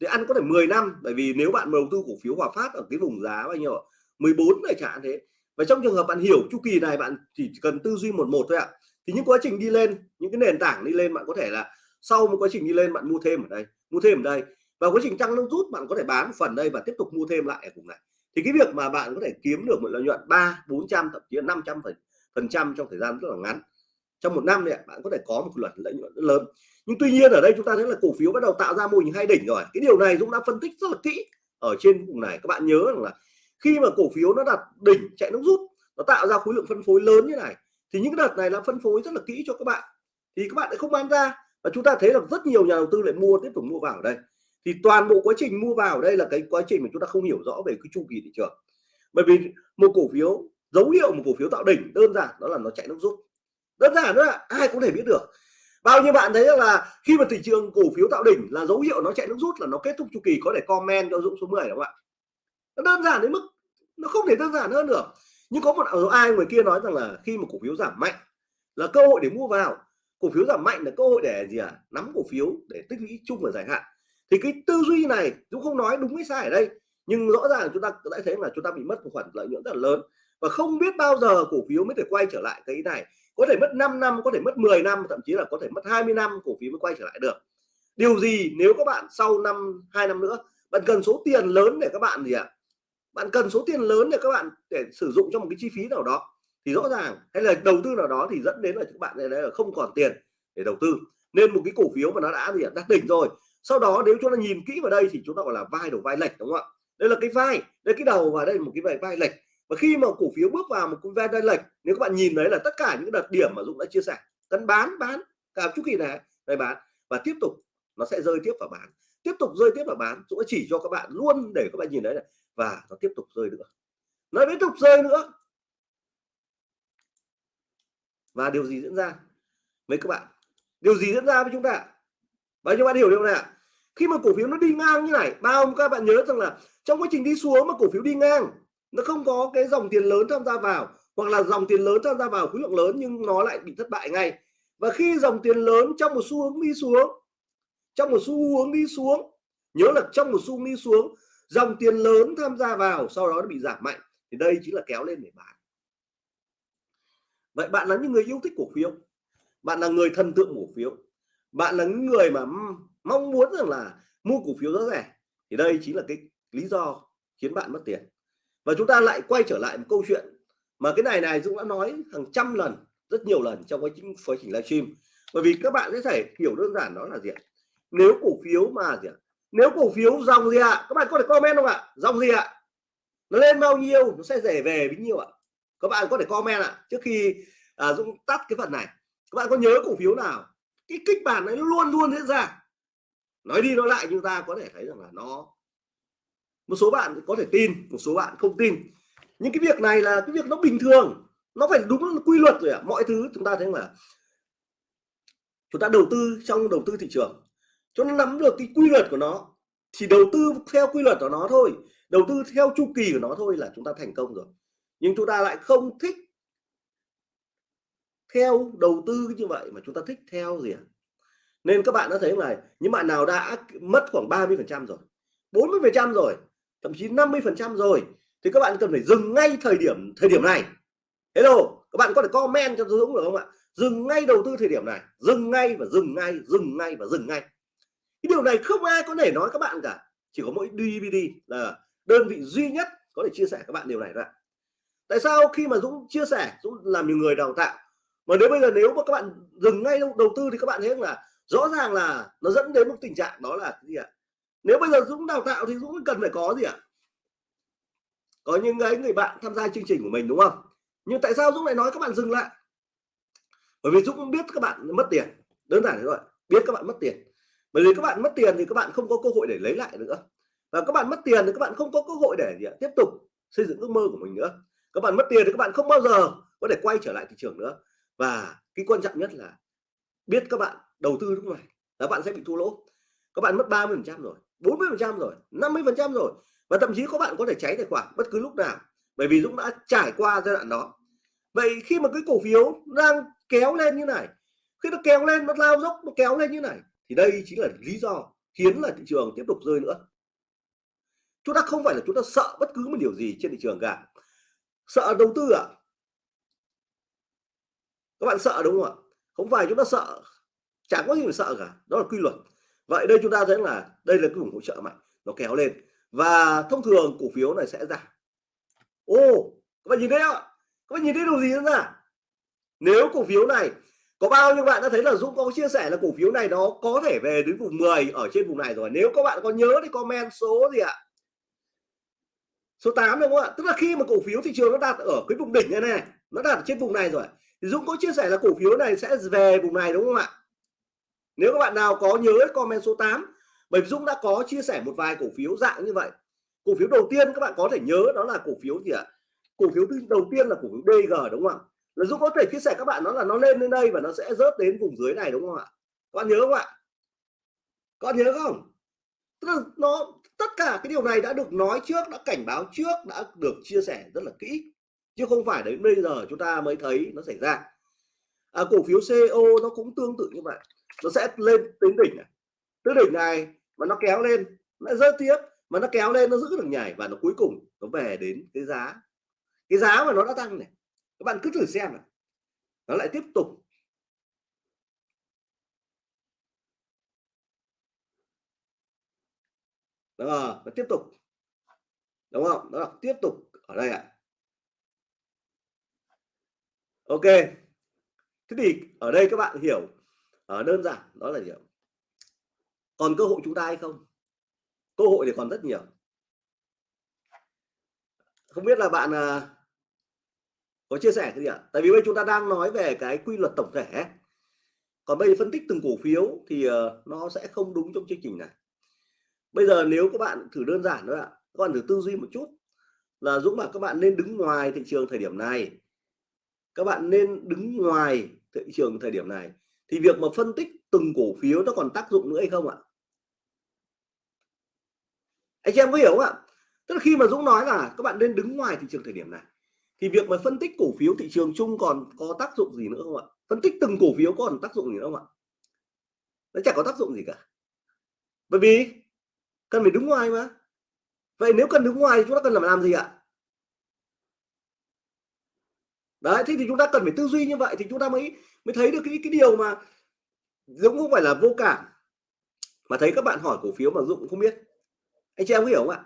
thì ăn có thể 10 năm bởi vì nếu bạn đầu tư cổ phiếu Hòa Phát ở cái vùng giá bao nhiêu 14 này chẳng thế. Và trong trường hợp bạn hiểu chu kỳ này bạn chỉ cần tư duy một một thôi ạ. Thì những quá trình đi lên những cái nền tảng đi lên bạn có thể là sau một quá trình đi lên, bạn mua thêm ở đây, mua thêm ở đây. Và quá trình tăng nó rút, bạn có thể bán phần đây và tiếp tục mua thêm lại ở vùng này. Thì cái việc mà bạn có thể kiếm được một lợi nhuận ba, bốn trăm, thậm chí là năm trăm phần trăm trong thời gian rất là ngắn. Trong một năm này bạn có thể có một lần lợi nhuận rất lớn. Nhưng tuy nhiên ở đây chúng ta thấy là cổ phiếu bắt đầu tạo ra mô hình hai đỉnh rồi. Cái điều này cũng đã phân tích rất là kỹ ở trên vùng này. Các bạn nhớ rằng là khi mà cổ phiếu nó đặt đỉnh chạy nước rút, nó tạo ra khối lượng phân phối lớn như này, thì những cái đợt này là phân phối rất là kỹ cho các bạn. Thì các bạn lại không bán ra và chúng ta thấy là rất nhiều nhà đầu tư lại mua, tiếp tục mua vào ở đây. Thì toàn bộ quá trình mua vào ở đây là cái quá trình mà chúng ta không hiểu rõ về cái chu kỳ thị trường. Bởi vì một cổ phiếu, dấu hiệu một cổ phiếu tạo đỉnh đơn giản, đó là nó chạy nước rút. Đơn giản đó là ai cũng thể biết được. Bao nhiêu bạn thấy là khi mà thị trường cổ phiếu tạo đỉnh là dấu hiệu nó chạy nước rút là nó kết thúc chu kỳ, có thể comment cho Dũng số 10 đúng không ạ? Nó đơn giản đến mức nó không thể đơn giản hơn được. Nhưng có một ờ, ai người kia nói rằng là khi mà cổ phiếu giảm mạnh là cơ hội để mua vào cổ phiếu giảm mạnh là cơ hội để gì à nắm cổ phiếu để tích lũy chung và dài hạn. Thì cái tư duy này cũng không nói đúng hay sai ở đây, nhưng rõ ràng chúng ta đã thấy là chúng ta bị mất một khoản lợi nhuận rất là lớn. Và không biết bao giờ cổ phiếu mới thể quay trở lại cái này. Có thể mất 5 năm, có thể mất 10 năm, thậm chí là có thể mất 20 năm cổ phiếu mới quay trở lại được. Điều gì nếu các bạn sau năm, hai năm nữa, bạn cần số tiền lớn để các bạn gì ạ? À? bạn cần số tiền lớn để các bạn để sử dụng cho một cái chi phí nào đó thì rõ ràng hay là đầu tư nào đó thì dẫn đến là các bạn này là không còn tiền để đầu tư. Nên một cái cổ phiếu mà nó đã gì đã đỉnh rồi. Sau đó nếu chúng ta nhìn kỹ vào đây thì chúng ta gọi là vai đầu vai lệch, đúng không ạ? Đây là cái vai, đây cái đầu và đây một cái vai vai lệch. Và khi mà cổ phiếu bước vào một cái vai vai lệch, nếu các bạn nhìn thấy là tất cả những đợt điểm mà Dũng đã chia sẻ cần bán bán cả chu kỳ này, đây bán. Và tiếp tục, nó sẽ rơi tiếp vào bán. Tiếp tục rơi tiếp vào bán, Dũng chỉ cho các bạn luôn để các bạn nhìn thấy này. Và nó tiếp tục rơi nữa. Nó tiếp tục rơi nữa và điều gì diễn ra? Với các bạn, điều gì diễn ra với chúng ta? Và các bạn hiểu điều này ạ. Khi mà cổ phiếu nó đi ngang như này, bao các bạn nhớ rằng là trong quá trình đi xuống mà cổ phiếu đi ngang, nó không có cái dòng tiền lớn tham gia vào, hoặc là dòng tiền lớn tham gia vào khối lượng lớn nhưng nó lại bị thất bại ngay. Và khi dòng tiền lớn trong một xu hướng đi xuống, trong một xu hướng đi xuống, nhớ là trong một xu hướng đi xuống, dòng tiền lớn tham gia vào, sau đó nó bị giảm mạnh. Thì đây chính là kéo lên để bán vậy bạn là những người yêu thích cổ phiếu. Bạn là người thần tượng cổ phiếu. Bạn là những người mà mong muốn rằng là mua cổ phiếu rất rẻ. Thì đây chính là cái lý do khiến bạn mất tiền. Và chúng ta lại quay trở lại một câu chuyện mà cái này này Dũng đã nói hàng trăm lần, rất nhiều lần trong quá trình quá trình livestream. Bởi vì các bạn sẽ thể hiểu đơn giản đó là gì ạ? Nếu cổ phiếu mà gì ạ? Nếu cổ phiếu dòng gì ạ? Các bạn có thể comment không ạ? Dòng gì ạ? Nó lên bao nhiêu, nó sẽ rẻ về bấy nhiêu ạ? Các bạn có thể comment ạ trước khi à, Dũng tắt cái phần này. Các bạn có nhớ cổ phiếu nào? Cái kịch bản ấy luôn luôn diễn ra. Nói đi nói lại chúng ta có thể thấy rằng là nó một số bạn có thể tin một số bạn không tin. Nhưng cái việc này là cái việc nó bình thường nó phải đúng quy luật rồi ạ. À. mọi thứ chúng ta thấy là chúng ta đầu tư trong đầu tư thị trường. Cho nó nắm được cái quy luật của nó thì đầu tư theo quy luật của nó thôi. Đầu tư theo chu kỳ của nó thôi là chúng ta thành công rồi nhưng chúng ta lại không thích theo đầu tư như vậy mà chúng ta thích theo gì ạ? À? nên các bạn đã thấy là những bạn nào đã mất khoảng 30 phần trăm rồi 40 phần trăm rồi, thậm chí 50 phần trăm rồi, thì các bạn cần phải dừng ngay thời điểm thời điểm này. Hello, các bạn có thể comment cho Dũng được không ạ? Dừng ngay đầu tư thời điểm này, dừng ngay và dừng ngay dừng ngay và dừng ngay. Cái điều này không ai có thể nói các bạn cả, chỉ có mỗi DVD là đơn vị duy nhất có thể chia sẻ các bạn điều này thôi tại sao khi mà Dũng chia sẻ, Dũng làm nhiều người đào tạo, mà nếu bây giờ nếu mà các bạn dừng ngay đầu tư thì các bạn thấy là rõ ràng là nó dẫn đến một tình trạng đó là gì ạ? Nếu bây giờ Dũng đào tạo thì Dũng cần phải có gì ạ? Có những cái người bạn tham gia chương trình của mình, đúng không? Nhưng tại sao Dũng lại nói các bạn dừng lại? Bởi vì Dũng biết các bạn mất tiền, đơn giản thế thôi, biết các bạn mất tiền. Bởi vì các bạn mất tiền thì các bạn không có cơ hội để lấy lại nữa. Và các bạn mất tiền thì các bạn không có cơ hội để gì ạ? tiếp tục xây dựng ước mơ của mình nữa các bạn mất tiền thì các bạn không bao giờ có thể quay trở lại thị trường nữa. Và cái quan trọng nhất là biết các bạn đầu tư lúc này là bạn sẽ bị thua lỗ. Các bạn mất 30 phần trăm rồi 40 phần trăm rồi 50 phần trăm rồi. Và thậm chí các bạn có thể cháy tài khoản bất cứ lúc nào, bởi vì Dũng đã trải qua giai đoạn đó. Vậy khi mà cái cổ phiếu đang kéo lên như này, khi nó kéo lên, nó lao dốc, nó kéo lên như này, thì đây chính là lý do khiến là thị trường tiếp tục rơi nữa. Chúng ta không phải là chúng ta sợ bất cứ một điều gì trên thị trường cả sợ đầu tư à? Các bạn sợ đúng không ạ? Không phải chúng ta sợ chẳng có gì phải sợ cả, đó là quy luật. Vậy đây chúng ta thấy là đây là cái vùng hỗ trợ mạnh, nó kéo lên. Và thông thường cổ phiếu này sẽ giảm. Ô, các bạn nhìn thấy không các bạn nhìn thấy điều gì nữa ra? Nếu cổ phiếu này có bao nhiêu bạn đã thấy là Dũng có chia sẻ là cổ phiếu này nó có thể về đến vùng 10 ở trên vùng này rồi. Nếu các bạn có nhớ thì comment số gì ạ? Số 8 đúng không ạ? Tức là khi mà cổ phiếu thị trường nó đạt ở cái vùng đỉnh này này, nó đạt ở trên vùng này rồi, thì Dũng có chia sẻ là cổ phiếu này sẽ về vùng này đúng không ạ? Nếu các bạn nào có nhớ comment số 8 bởi vì Dũng đã có chia sẻ một vài cổ phiếu dạng như vậy. Cổ phiếu đầu tiên các bạn có thể nhớ đó là cổ phiếu gì ạ? Cổ phiếu đầu tiên là cổ phiếu DG đúng không ạ? Là Dũng có thể chia sẻ các bạn nó là nó lên đến đây và nó sẽ rớt đến vùng dưới này đúng không ạ? Các bạn nhớ không ạ? Các bạn nhớ không? Tức là nó tất cả cái điều này đã được nói trước đã cảnh báo trước đã được chia sẻ rất là kỹ. Chứ không phải đến bây giờ chúng ta mới thấy nó xảy ra. À, cổ phiếu CO nó cũng tương tự như vậy. Nó sẽ lên đến đỉnh này. Tới đỉnh này mà nó kéo lên nó rơi tiếp mà nó kéo lên nó giữ được nhảy và nó cuối cùng nó về đến cái giá. Cái giá mà nó đã tăng này các bạn cứ thử xem này nó lại tiếp tục đó nó tiếp tục. Đúng không? Đó là tiếp tục ở đây ạ. À. ok. Thế thì ở đây các bạn hiểu ở đơn giản đó là hiểu còn cơ hội chúng ta hay không? Cơ hội thì còn rất nhiều. Không biết là bạn à, có chia sẻ cái gì ạ? Tại vì bây chúng ta đang nói về cái quy luật tổng thể còn bây giờ phân tích từng cổ phiếu thì uh, nó sẽ không đúng trong chương trình này bây giờ nếu các bạn thử đơn giản thôi ạ, các bạn thử tư duy một chút là Dũng bảo các bạn nên đứng ngoài thị trường thời điểm này. Các bạn nên đứng ngoài thị trường thời điểm này. Thì việc mà phân tích từng cổ phiếu nó còn tác dụng nữa hay không ạ? Anh chị em có hiểu không ạ? Tức là khi mà Dũng nói là các bạn nên đứng ngoài thị trường thời điểm này, thì việc mà phân tích cổ phiếu thị trường chung còn có tác dụng gì nữa không ạ? Phân tích từng cổ phiếu còn tác dụng gì nữa không ạ? Nó chẳng có tác dụng gì cả. Bởi vì cần phải đứng ngoài mà. Vậy nếu cần đứng ngoài thì chúng ta cần làm làm gì ạ? Đấy, thế thì chúng ta cần phải tư duy như vậy thì chúng ta mới mới thấy được cái cái điều mà Dũng không phải là vô cảm. Mà thấy các bạn hỏi cổ phiếu mà Dũng cũng không biết. Anh chị em có hiểu không ạ?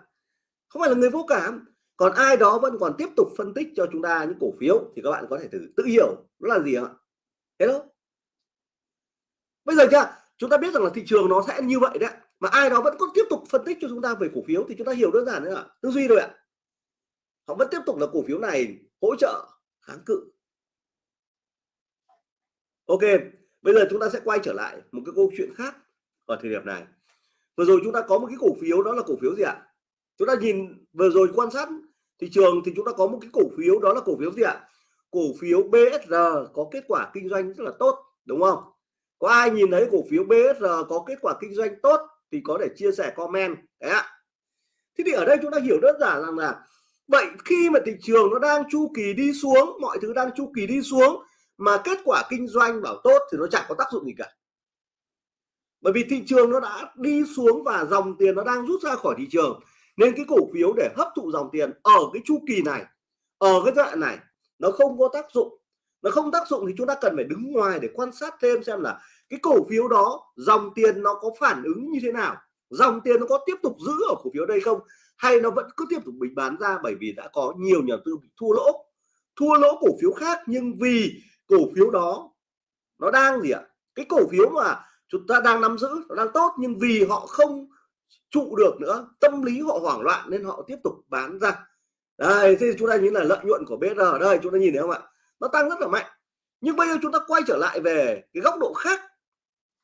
Không phải là người vô cảm. Còn ai đó vẫn còn tiếp tục phân tích cho chúng ta những cổ phiếu thì các bạn có thể thử tự hiểu nó là gì ạ? Thế đó bây giờ chưa chúng ta biết rằng là thị trường nó sẽ như vậy đấy mà ai đó vẫn còn tiếp tục phân tích cho chúng ta về cổ phiếu thì chúng ta hiểu đơn giản nữa tư duy rồi ạ. Họ vẫn tiếp tục là cổ phiếu này hỗ trợ kháng cự. Ok, bây giờ chúng ta sẽ quay trở lại một cái câu chuyện khác ở thời điểm này. Vừa rồi chúng ta có một cái cổ phiếu, đó là cổ phiếu gì ạ? Chúng ta nhìn vừa rồi quan sát thị trường thì chúng ta có một cái cổ phiếu, đó là cổ phiếu gì ạ? Cổ phiếu BSR có kết quả kinh doanh rất là tốt, đúng không? Có ai nhìn thấy cổ phiếu BSR có kết quả kinh doanh tốt thì có thể chia sẻ comment, đấy ạ. Thế thì ở đây chúng ta hiểu đơn giản rằng là vậy khi mà thị trường nó đang chu kỳ đi xuống, mọi thứ đang chu kỳ đi xuống mà kết quả kinh doanh bảo tốt thì nó chẳng có tác dụng gì cả. Bởi vì thị trường nó đã đi xuống và dòng tiền nó đang rút ra khỏi thị trường, nên cái cổ phiếu để hấp thụ dòng tiền ở cái chu kỳ này, ở cái giai đoạn này, nó không có tác dụng. Nó không tác dụng thì chúng ta cần phải đứng ngoài để quan sát thêm xem là cái cổ phiếu đó, dòng tiền nó có phản ứng như thế nào? Dòng tiền nó có tiếp tục giữ ở cổ phiếu đây không? Hay nó vẫn cứ tiếp tục bị bán ra bởi vì đã có nhiều nhà tư bị thua lỗ? Thua lỗ cổ phiếu khác nhưng vì cổ phiếu đó nó đang gì ạ? Cái cổ phiếu mà chúng ta đang nắm giữ, nó đang tốt nhưng vì họ không trụ được nữa, tâm lý họ hoảng loạn nên họ tiếp tục bán ra. Đây thì chúng ta nhìn là lợi nhuận của BR ở đây, chúng ta nhìn thấy không ạ? Nó tăng rất là mạnh. Nhưng bây giờ chúng ta quay trở lại về cái góc độ khác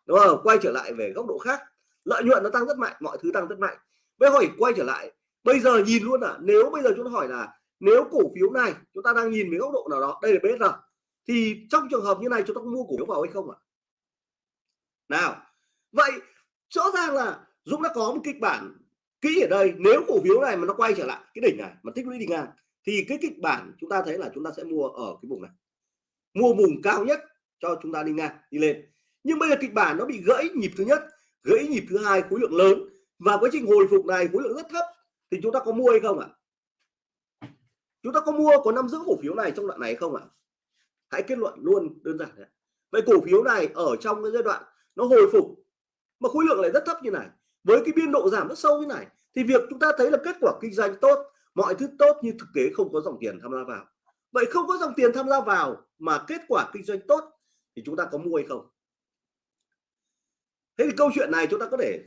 đúng không? Quay trở lại về góc độ khác, lợi nhuận nó tăng rất mạnh, mọi thứ tăng rất mạnh. Bây hỏi quay trở lại, bây giờ nhìn luôn à nếu bây giờ chúng ta hỏi là nếu cổ phiếu này chúng ta đang nhìn với góc độ nào đó, đây là BR thì trong trường hợp như này chúng ta có mua cổ phiếu vào hay không ạ? Nào, vậy rõ ràng là Dũng đã có một kịch bản kỹ ở đây, nếu cổ phiếu này mà nó quay trở lại, cái đỉnh này mà tích lũy đi ngang, thì cái kịch bản chúng ta thấy là chúng ta sẽ mua ở cái vùng này. Mua vùng cao nhất cho chúng ta đi ngang, đi lên nhưng bây giờ kịch bản nó bị gãy nhịp thứ nhất, gãy nhịp thứ hai khối lượng lớn. Và quá trình hồi phục này, khối lượng rất thấp. Thì chúng ta có mua hay không ạ? Chúng ta có mua, có nắm giữ cổ phiếu này trong đoạn này không ạ? Hãy kết luận luôn, đơn giản đấy vậy cổ phiếu này ở trong cái giai đoạn nó hồi phục, mà khối lượng lại rất thấp như này, với cái biên độ giảm rất sâu như này, thì việc chúng ta thấy là kết quả kinh doanh tốt, mọi thứ tốt nhưng thực tế không có dòng tiền tham gia vào. Vậy không có dòng tiền tham gia vào mà kết quả kinh doanh tốt, thì chúng ta có mua hay không? Thế thì câu chuyện này chúng ta có thể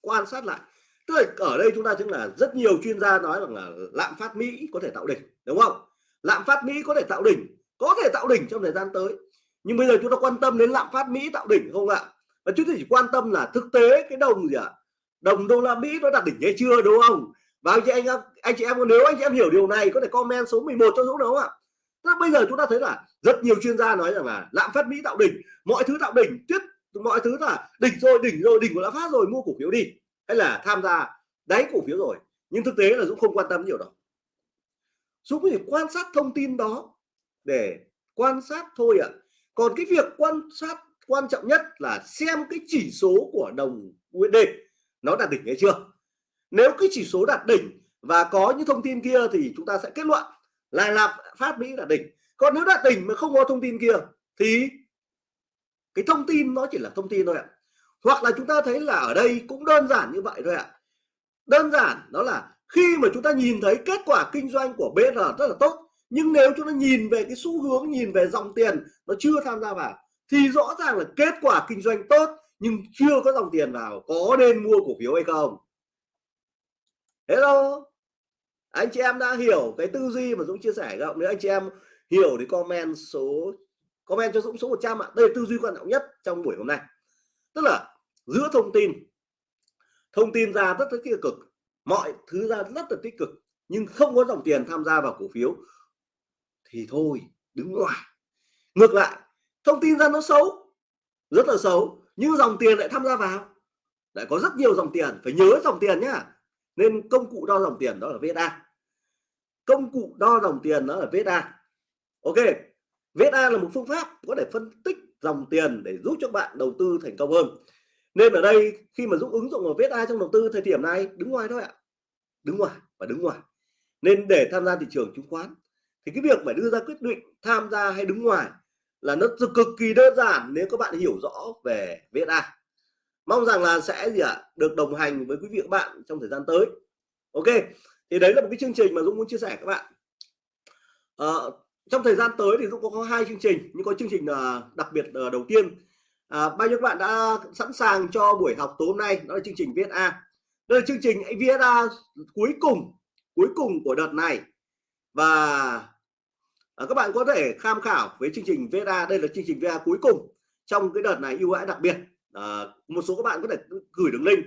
quan sát lại. Tức là ở đây chúng ta chứng là rất nhiều chuyên gia nói rằng là lạm phát Mỹ có thể tạo đỉnh, đúng không? Lạm phát Mỹ có thể tạo đỉnh, có thể tạo đỉnh trong thời gian tới. Nhưng bây giờ chúng ta quan tâm đến lạm phát Mỹ tạo đỉnh không ạ? Và chúng ta chỉ quan tâm là thực tế cái đồng gì ạ? À? đồng đô la Mỹ nó đạt đỉnh hay chưa, đúng không? Và anh chị anh anh chị em, nếu anh chị em hiểu điều này có thể comment số 11 cho Dũng đúng không ạ? Tức bây giờ chúng ta thấy là rất nhiều chuyên gia nói rằng là lạm phát Mỹ tạo đỉnh, mọi thứ tạo đỉnh, tuyết mọi thứ là đỉnh rồi đỉnh rồi, đỉnh của lạm phát rồi, mua cổ phiếu đi. Hay là tham gia đáy cổ phiếu rồi. Nhưng thực tế là Dũng không quan tâm nhiều đâu. Dũng chỉ quan sát thông tin đó để quan sát thôi ạ. À. còn cái việc quan sát quan trọng nhất là xem cái chỉ số của đồng USD nó đạt đỉnh hay chưa? Nếu cái chỉ số đạt đỉnh và có những thông tin kia thì chúng ta sẽ kết luận là lạm phát Mỹ là đỉnh. Còn nếu đạt đỉnh mà không có thông tin kia thì cái thông tin nó chỉ là thông tin thôi ạ. Hoặc là chúng ta thấy là ở đây cũng đơn giản như vậy thôi ạ. Đơn giản đó là khi mà chúng ta nhìn thấy kết quả kinh doanh của BR rất là tốt, nhưng nếu chúng ta nhìn về cái xu hướng, nhìn về dòng tiền nó chưa tham gia vào, thì rõ ràng là kết quả kinh doanh tốt, nhưng chưa có dòng tiền vào có nên mua cổ phiếu hay không. Hello? Anh chị em đã hiểu cái tư duy mà Dũng chia sẻ không? Nếu anh chị em hiểu thì comment số comment cho Dũng số 100 ạ. Đây là tư duy quan trọng nhất trong buổi hôm nay. Tức là giữa thông tin thông tin ra rất là tích cực, mọi thứ ra rất là tích cực, nhưng không có dòng tiền tham gia vào cổ phiếu, thì thôi, đứng ngoài. Ngược lại, thông tin ra nó xấu, rất là xấu, nhưng dòng tiền lại tham gia vào. Lại có rất nhiều dòng tiền, phải nhớ dòng tiền nhá. Nên công cụ đo dòng tiền đó là VSA công cụ đo dòng tiền đó là VSA ok VSA là một phương pháp có thể phân tích dòng tiền để giúp cho bạn đầu tư thành công hơn. Nên ở đây khi mà giúp ứng dụng vào VSA trong đầu tư thời điểm này đứng ngoài thôi ạ. Đứng ngoài và đứng ngoài. Nên để tham gia thị trường chứng khoán thì cái việc phải đưa ra quyết định tham gia hay đứng ngoài là nó cực kỳ đơn giản nếu các bạn hiểu rõ về VSA mong rằng là sẽ gì ạ? À, được đồng hành với quý vị các bạn trong thời gian tới. Ok thì đấy là một cái chương trình mà Dũng muốn chia sẻ các bạn. À, trong thời gian tới thì Dũng có, có hai chương trình nhưng có chương trình à, đặc biệt à, đầu tiên. À, bao nhiêu các bạn đã sẵn sàng cho buổi học tối hôm nay? Đó là chương trình VSA đây là chương trình VSA cuối cùng cuối cùng của đợt này. Và à, các bạn có thể tham khảo với chương trình VSA đây là chương trình VSA cuối cùng trong cái đợt này ưu đãi đặc biệt. À, một số các bạn có thể gửi đường link.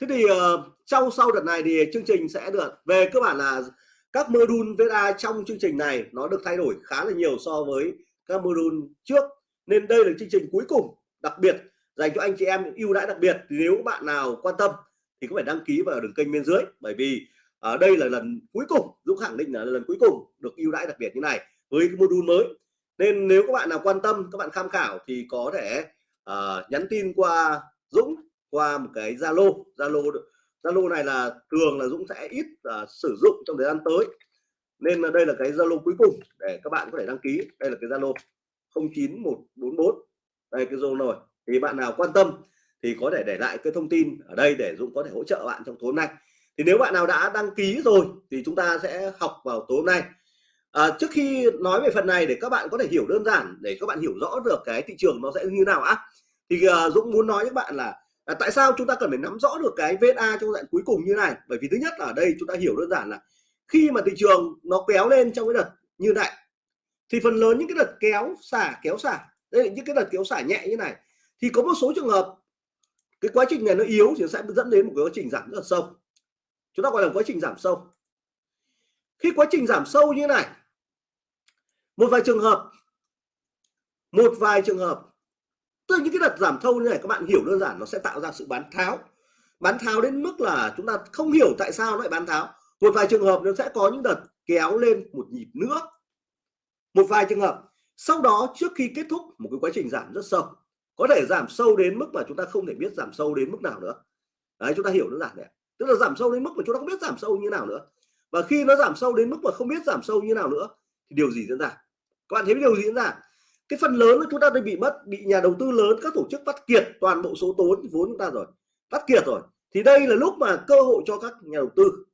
Thế thì ờ, uh, trong sau đợt này thì chương trình sẽ được về. Cơ bản là các module VSA trong chương trình này nó được thay đổi khá là nhiều so với các module trước. Nên đây là chương trình cuối cùng đặc biệt dành cho anh chị em ưu đãi đặc biệt. Nếu bạn nào quan tâm thì có phải đăng ký vào đường kênh bên dưới. Bởi vì ở đây là lần cuối cùng Dũng khẳng định là lần cuối cùng được ưu đãi đặc biệt như này với cái module mới. Nên nếu các bạn nào quan tâm các bạn tham khảo thì có thể uh, nhắn tin qua Dũng qua một cái Zalo. Zalo Zalo này là thường là Dũng sẽ ít uh, sử dụng trong thời gian tới. Nên là đây là cái Zalo cuối cùng để các bạn có thể đăng ký. Đây là cái Zalo 09144 đây cái Zalo rồi. Thì bạn nào quan tâm thì có thể để lại cái thông tin ở đây để Dũng có thể hỗ trợ bạn trong tối hôm nay. Thì nếu bạn nào đã đăng ký rồi thì chúng ta sẽ học vào tối hôm nay. À, trước khi nói về phần này để các bạn có thể hiểu đơn giản để các bạn hiểu rõ được cái thị trường nó sẽ như nào á. Thì uh, Dũng muốn nói với bạn là à, tại sao chúng ta cần phải nắm rõ được cái VSA trong đoạn cuối cùng như này? Bởi vì thứ nhất là ở đây chúng ta hiểu đơn giản là khi mà thị trường nó kéo lên trong cái đợt như này thì phần lớn những cái đợt kéo xả kéo xả đây là những cái đợt kéo xả nhẹ như này thì có một số trường hợp cái quá trình này nó yếu thì sẽ dẫn đến một cái quá trình giảm rất là sâu. Chúng ta gọi là quá trình giảm sâu. Khi quá trình giảm sâu như này một vài trường hợp một vài trường hợp tức là những cái đợt giảm sâu như này, các bạn hiểu đơn giản nó sẽ tạo ra sự bán tháo. Bán tháo đến mức là chúng ta không hiểu tại sao nó lại bán tháo. Một vài trường hợp nó sẽ có những đợt kéo lên một nhịp nữa. Một vài trường hợp. Sau đó, trước khi kết thúc, một cái quá trình giảm rất sâu. Có thể giảm sâu đến mức mà chúng ta không thể biết giảm sâu đến mức nào nữa. Đấy, chúng ta hiểu đơn giản này tức là giảm sâu đến mức mà chúng ta không biết giảm sâu như nào nữa. Và khi nó giảm sâu đến mức mà không biết giảm sâu như nào nữa, thì điều gì diễn ra? Các bạn thấy điều gì diễn ra? Cái phần lớn là chúng ta đang bị mất, bị nhà đầu tư lớn, các tổ chức bắt kiệt toàn bộ số tốn vốn chúng ta rồi bắt kiệt rồi. Thì đây là lúc mà cơ hội cho các nhà đầu tư,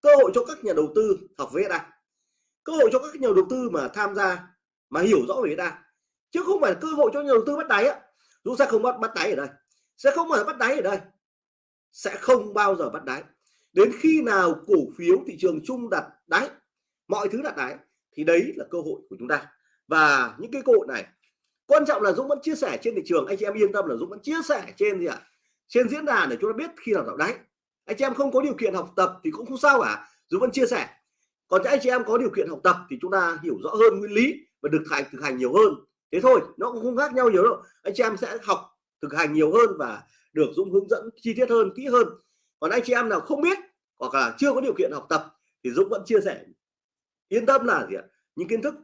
cơ hội cho các nhà đầu tư học với VSA cơ hội cho các nhà đầu tư mà tham gia, mà hiểu rõ về VSA chứ không phải cơ hội cho nhà đầu tư bắt đáy á. Chúng sẽ không bắt bắt đáy ở đây. Sẽ không phải bắt đáy ở đây. Sẽ không bao giờ bắt đáy. Đến khi nào cổ phiếu thị trường chung đặt đáy, mọi thứ đặt đáy, thì đấy là cơ hội của chúng ta và những cái cơ hội này, quan trọng là Dũng vẫn chia sẻ trên thị trường. Anh chị em yên tâm là Dũng vẫn chia sẻ trên gì ạ? Trên diễn đàn để chúng ta biết khi nào tạo đáy anh chị em không có điều kiện học tập thì cũng không sao cả. Dũng vẫn chia sẻ. Còn anh chị em có điều kiện học tập thì chúng ta hiểu rõ hơn nguyên lý và được thành thực hành nhiều hơn. Thế thôi, nó cũng không khác nhau nhiều đâu. Anh chị em sẽ học thực hành nhiều hơn và được Dũng hướng dẫn chi tiết hơn, kỹ hơn. Còn anh chị em nào không biết hoặc là chưa có điều kiện học tập thì Dũng vẫn chia sẻ. Yên tâm là gì ạ? Những kiến thức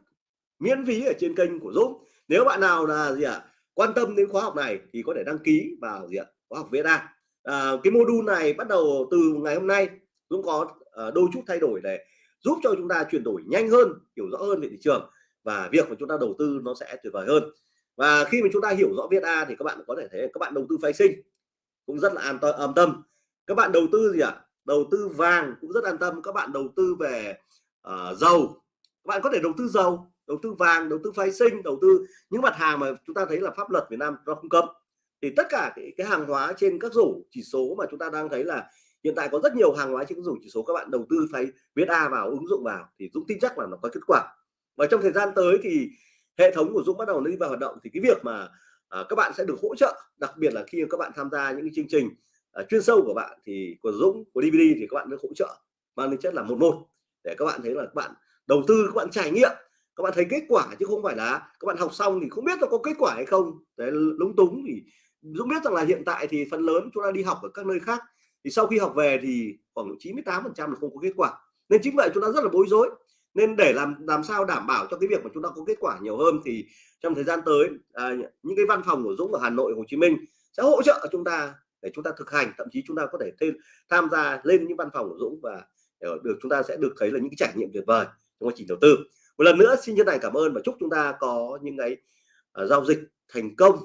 miễn phí ở trên kênh của Dũng nếu bạn nào là gì ạ quan tâm đến khóa học này thì có thể đăng ký vào gì ạ khóa học VSA à, cái module này bắt đầu từ ngày hôm nay Dũng có à, đôi chút thay đổi để giúp cho chúng ta chuyển đổi nhanh hơn hiểu rõ hơn về thị trường và việc mà chúng ta đầu tư nó sẽ tuyệt vời hơn. Và khi mà chúng ta hiểu rõ VSA thì các bạn có thể thấy các bạn đầu tư phái sinh cũng rất là an tâm tâm. Các bạn đầu tư gì ạ đầu tư vàng cũng rất an tâm. Các bạn đầu tư về uh, dầu các bạn có thể đầu tư dầu đầu tư vàng đầu tư phái sinh đầu tư những mặt hàng mà chúng ta thấy là pháp luật Việt Nam nó không cấm. Thì tất cả cái, cái hàng hóa trên các rổ chỉ số mà chúng ta đang thấy là hiện tại có rất nhiều hàng hóa trên các rổ chỉ số các bạn đầu tư phải viết A vào ứng dụng vào thì Dũng tin chắc là nó có kết quả. Và trong thời gian tới thì hệ thống của Dũng bắt đầu đi vào hoạt động thì cái việc mà à, các bạn sẽ được hỗ trợ đặc biệt là khi các bạn tham gia những cái chương trình à, chuyên sâu của bạn thì của Dũng của DVD thì các bạn được hỗ trợ. Mang tính chất là một một để các bạn thấy là các bạn đầu tư các bạn trải nghiệm các bạn thấy kết quả chứ không phải là các bạn học xong thì không biết là có kết quả hay không. Đấy lúng túng thì Dũng biết rằng là hiện tại thì phần lớn chúng ta đi học ở các nơi khác thì sau khi học về thì khoảng 98 phần trăm là không có kết quả. Nên chính vậy chúng ta rất là bối rối. Nên để làm làm sao đảm bảo cho cái việc mà chúng ta có kết quả nhiều hơn thì trong thời gian tới à, những cái văn phòng của Dũng ở Hà Nội Hồ Chí Minh sẽ hỗ trợ chúng ta để chúng ta thực hành. Thậm chí chúng ta có thể thêm tham gia lên những văn phòng của Dũng và ờ, được chúng ta sẽ được thấy là những cái trải nghiệm tuyệt vời. Trong quá trình đầu tư một lần nữa xin chân thành cảm ơn và chúc chúng ta có những cái uh, giao dịch thành công.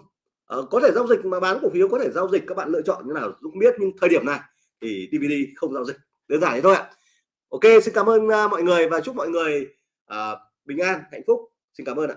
Uh, có thể giao dịch mà bán cổ phiếu có thể giao dịch các bạn lựa chọn như nào cũng biết nhưng thời điểm này thì DVD không giao dịch đơn giản thế thôi ạ. Ok xin cảm ơn uh, mọi người và chúc mọi người uh, bình an hạnh phúc. Xin cảm ơn ạ.